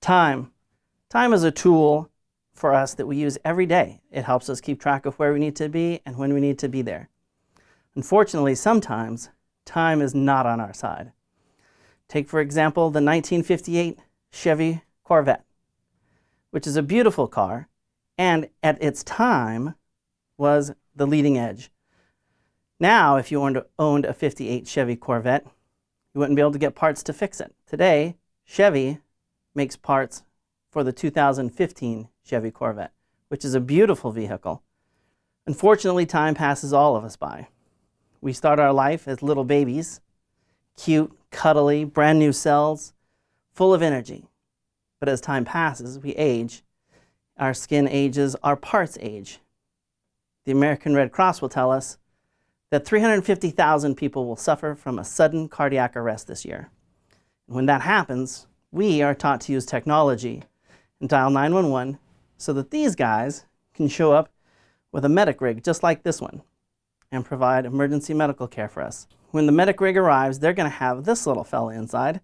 Time. Time is a tool for us that we use every day. It helps us keep track of where we need to be and when we need to be there. Unfortunately, sometimes time is not on our side. Take, for example, the 1958 Chevy Corvette, which is a beautiful car and at its time was the leading edge. Now, if you owned a 58 Chevy Corvette, you wouldn't be able to get parts to fix it. Today, Chevy makes parts for the 2015 Chevy Corvette, which is a beautiful vehicle. Unfortunately, time passes all of us by. We start our life as little babies, cute, cuddly, brand new cells, full of energy. But as time passes, we age. Our skin ages, our parts age. The American Red Cross will tell us that 350,000 people will suffer from a sudden cardiac arrest this year. When that happens, we are taught to use technology and dial 911 so that these guys can show up with a medic rig just like this one and provide emergency medical care for us. When the medic rig arrives, they're going to have this little fella inside,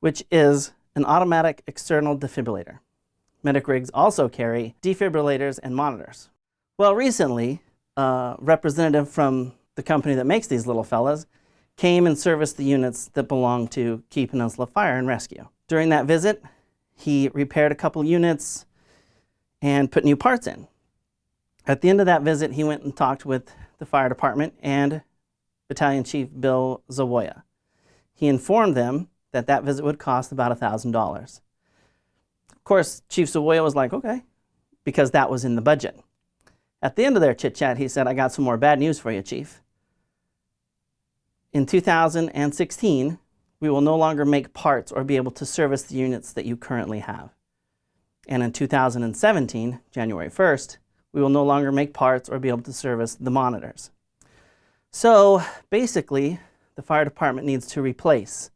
which is an automatic external defibrillator. Medic rigs also carry defibrillators and monitors. Well, recently, a representative from the company that makes these little fellas came and serviced the units that belong to Key Peninsula Fire and Rescue. During that visit, he repaired a couple units and put new parts in. At the end of that visit, he went and talked with the fire department and Battalion Chief Bill Zawoya. He informed them that that visit would cost about $1,000. Of course, Chief Zawoya was like, okay, because that was in the budget. At the end of their chit-chat, he said, I got some more bad news for you, Chief. In 2016, we will no longer make parts or be able to service the units that you currently have. And in 2017, January 1st, we will no longer make parts or be able to service the monitors. So basically, the fire department needs to replace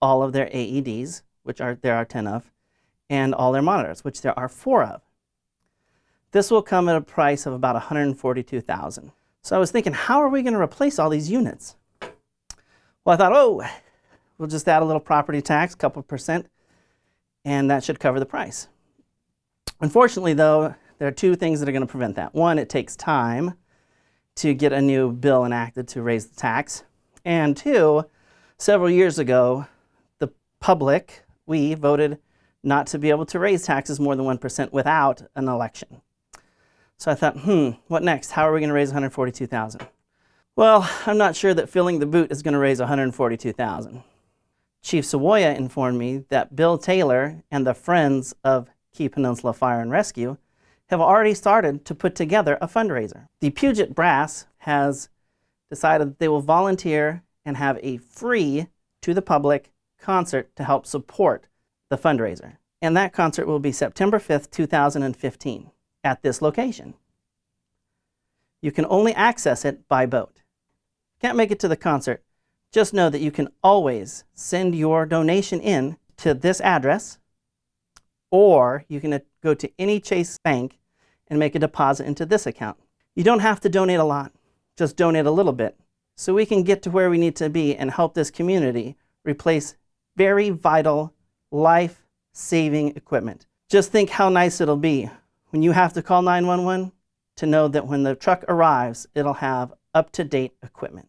all of their AEDs, which are, there are 10 of, and all their monitors, which there are four of. This will come at a price of about 142,000. So I was thinking, how are we going to replace all these units? Well, I thought, oh, we'll just add a little property tax, a couple percent, and that should cover the price. Unfortunately, though, there are two things that are going to prevent that. One, it takes time to get a new bill enacted to raise the tax. And two, several years ago, the public, we, voted not to be able to raise taxes more than 1% without an election. So I thought, hmm, what next? How are we going to raise 142,000? Well, I'm not sure that filling the boot is going to raise 142,000. Chief Zawoya informed me that Bill Taylor and the Friends of Key Peninsula Fire and Rescue have already started to put together a fundraiser. The Puget Brass has decided they will volunteer and have a free to the public concert to help support the fundraiser. And that concert will be September 5th, 2015 at this location. You can only access it by boat. Can't make it to the concert, just know that you can always send your donation in to this address or you can uh, go to any Chase bank and make a deposit into this account. You don't have to donate a lot, just donate a little bit so we can get to where we need to be and help this community replace very vital life-saving equipment. Just think how nice it'll be when you have to call 911 to know that when the truck arrives, it'll have up-to-date equipment.